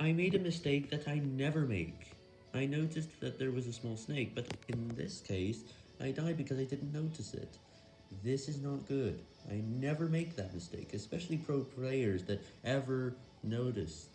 I made a mistake that I never make. I noticed that there was a small snake, but in this case, I died because I didn't notice it. This is not good. I never make that mistake, especially pro players that ever notice